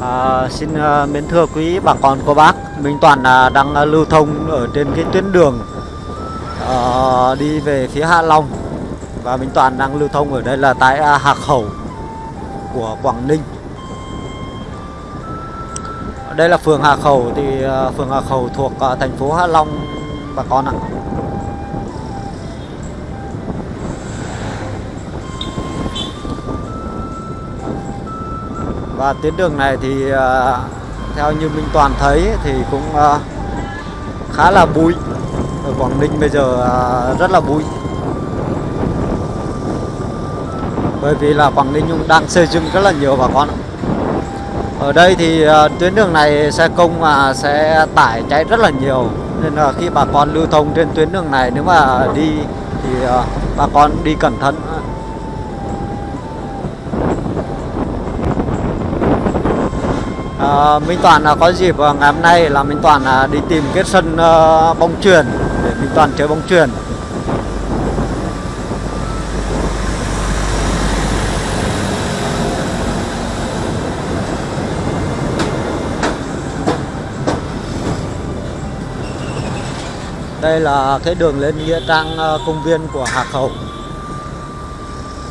À, xin à, mến thưa quý bà con cô bác, Minh Toàn à, đang à, lưu thông ở trên cái tuyến đường à, đi về phía Hạ Long và Minh Toàn đang lưu thông ở đây là tại à, Hạc Khẩu của Quảng Ninh. Đây là phường Hà Khẩu thì à, phường Hà Khẩu thuộc à, thành phố Hạ Long bà con ạ. Và tuyến đường này thì à, theo như Minh Toàn thấy thì cũng à, khá là bụi. Ở Quảng Ninh bây giờ à, rất là bụi. Bởi vì là Quảng Ninh cũng đang xây dựng rất là nhiều bà con. Ở đây thì tuyến đường này xe công mà sẽ tải cháy rất là nhiều nên là khi bà con lưu thông trên tuyến đường này, nếu mà đi thì bà con đi cẩn thận À, Minh Toàn là có dịp à, ngày hôm nay là Minh Toàn là đi tìm cái sân ờ, bóng chuyền để Minh Toàn chơi bóng chuyền. Đây là cái đường lên nghĩa trang ờ, công viên của Hà Khẩu.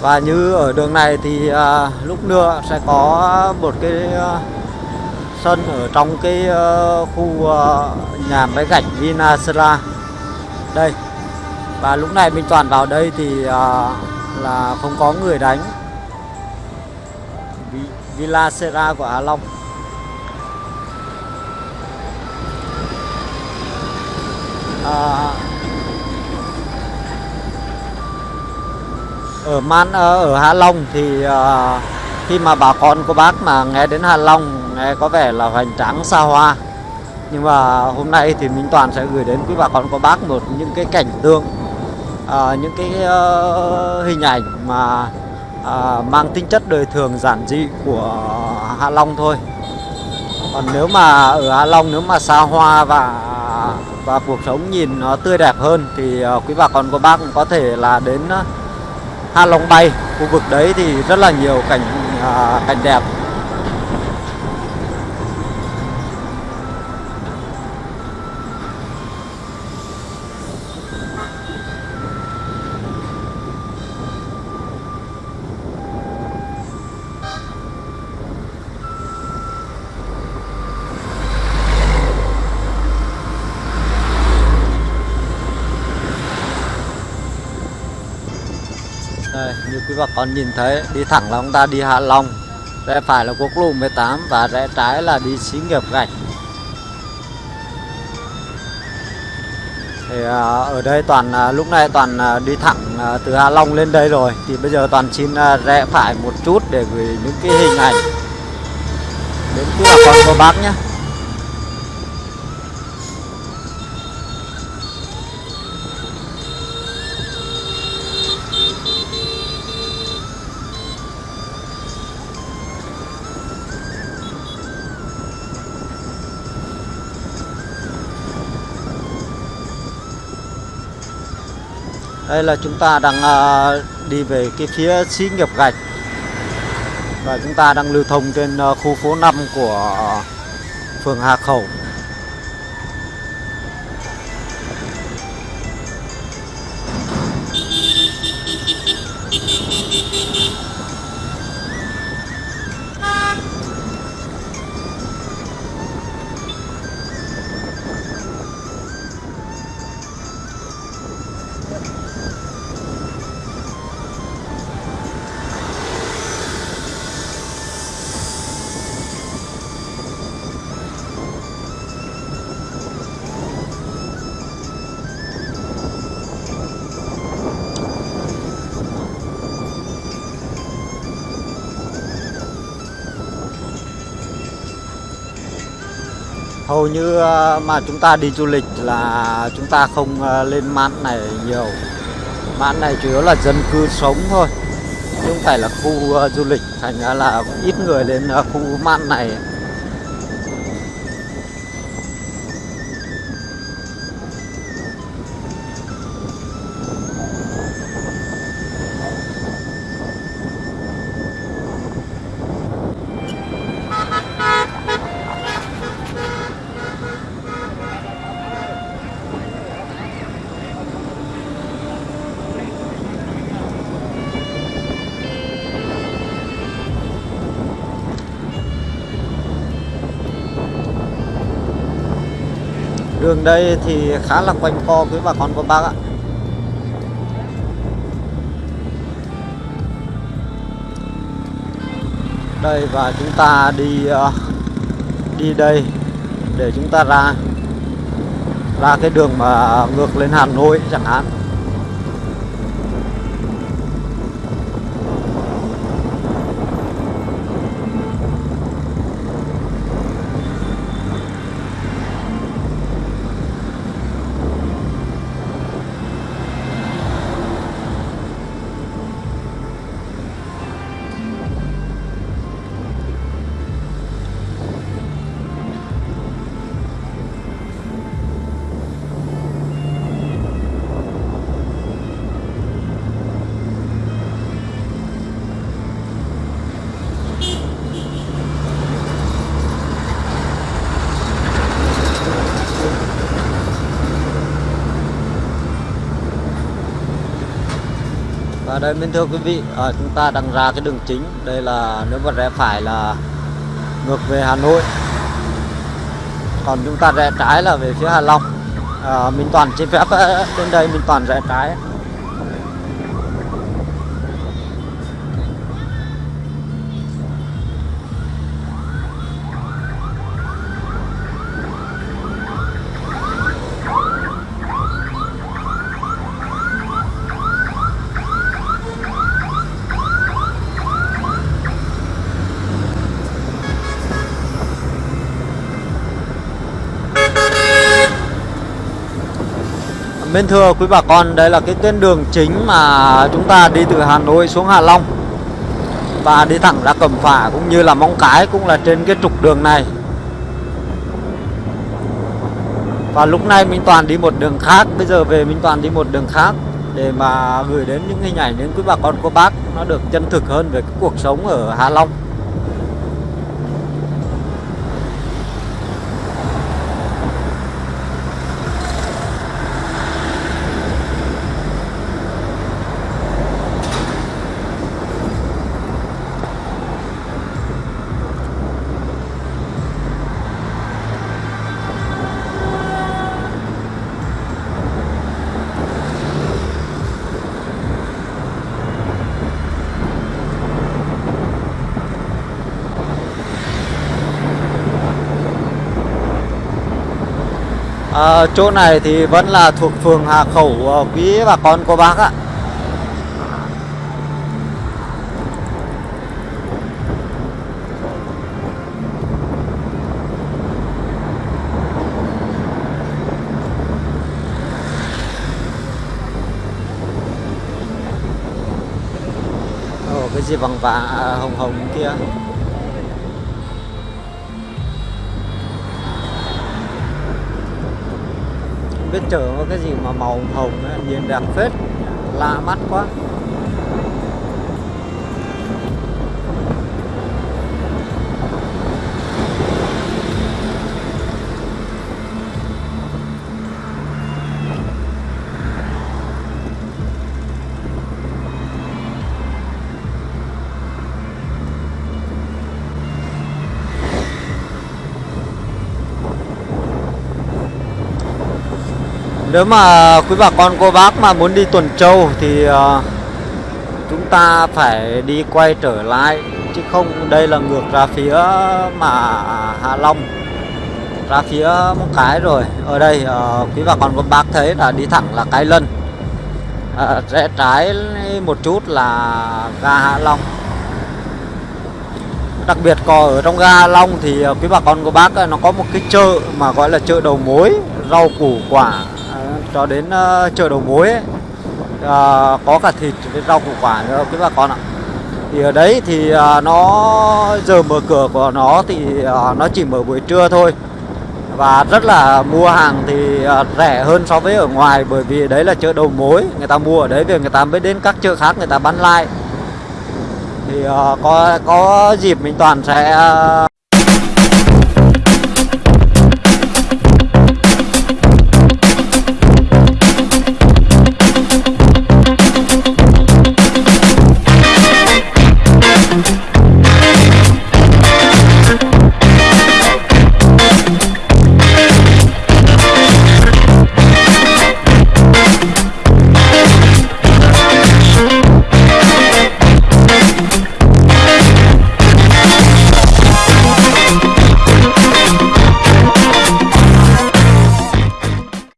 Và như ở đường này thì à, lúc nữa sẽ có một cái sân ở trong cái ờ, khu ờ, nhà máy gạch Vinasera đây và lúc này Minh Toàn vào đây thì ờ, là không có người đánh. Villa Sera của Hà Long. À, ở Man ở Hạ Long thì khi mà bà con cô bác mà nghe đến Hạ Long nghe có vẻ là hoành tráng xa hoa. Nhưng mà hôm nay thì Minh Toàn sẽ gửi đến quý bà con cô bác một những cái cảnh tượng à, những cái uh, hình ảnh mà à, mang tính chất đời thường giản dị của Hạ Long thôi. Còn nếu mà ở Hạ Long nếu mà xa hoa và và cuộc sống nhìn nó tươi đẹp hơn thì uh, quý bà con cô bác cũng có thể là đến uh, Hạ Long Bay. Khu vực đấy thì rất là nhiều cảnh uh, cảnh đẹp Đây, như quý bà con nhìn thấy, đi thẳng là chúng ta đi Hạ Long, rẽ phải là quốc lộ 18 và rẽ trái là đi xí nghiệp gạch. Thì à, ở đây toàn à, lúc này toàn à, đi thẳng từ Hạ Long lên đây rồi, thì bây giờ toàn xin rẽ phải một chút để gửi những cái hình ảnh đến quý bà con cô bác nhé. Đây là chúng ta đang à, đi về cái phía xí nghiệp gạch và chúng ta đang lưu thông trên à, khu phố 5 của à, phường Hà Khẩu. Hầu như ờ, mà chúng ta đi du lịch là chúng ta không ờ, lên mạn này nhiều. Mạn này chủ yếu là dân cư sống thôi. Chứ không phải là khu ờ, du lịch, thành ra là ít người lên khu mạn này. Đường đây thì khá là quanh co với bà con cô bác ạ. Đây, và chúng ta đi ờ, đi đây để chúng ta ra ra cái đường mà ngược lên Hà Nội chẳng hạn. Đây mình thưa quý vị, à, chúng ta đang ra cái đường chính. Đây là nếu mà rẽ phải là ngược về Hà Nội. Còn chúng ta rẽ trái là về phía Hà Long. À, mình Toàn xin phép đến đây mình Toàn rẽ trái. Bên thưa quý bà con, đây là cái tuyến đường chính mà chúng ta đi từ Hà Nội xuống Hà Long Và đi thẳng ra Cẩm Phả cũng như là Móng Cái cũng là trên cái trục đường này. Và lúc này Minh Toàn đi một đường khác, bây giờ về Minh Toàn đi một đường khác Để mà gửi đến những hình ảnh đến quý bà con cô bác nó được chân thực hơn về cái cuộc sống ở Hà Long. À, chỗ này thì vẫn là thuộc phường Hà Khẩu ờ, quý bà con cô bác ạ. Ồ, cái gì vàng vàng hồng hồng kia. Biết chở có cái gì mà màu hồng ấy, nhìn đẹp phết lạ mắt quá. Nếu mà quý bà con cô bác mà muốn đi Tuần Châu thì uh, chúng ta phải đi quay trở lại chứ không đây là ngược ra phía mà Hạ Long ra phía Móng Cái rồi. Ở đây uh, quý bà con cô bác thấy là đi thẳng là Cái Lân. Uh, rẽ trái một chút là ga Hạ Long. Đặc biệt có ở trong ga Hạ Long thì quý bà con cô bác nó có một cái chợ mà gọi là chợ đầu mối rau củ quả cho đến uh, chợ đầu mối ấy. Uh, có cả thịt với rau củ quả nữa quý bà con ạ thì ở đấy thì uh, nó giờ mở cửa của nó thì uh, nó chỉ mở buổi trưa thôi và rất là mua hàng thì uh, rẻ hơn so với ở ngoài bởi vì đấy là chợ đầu mối người ta mua ở đấy về người ta mới đến các chợ khác người ta bán lại thì uh, có có dịp mình toàn sẽ uh,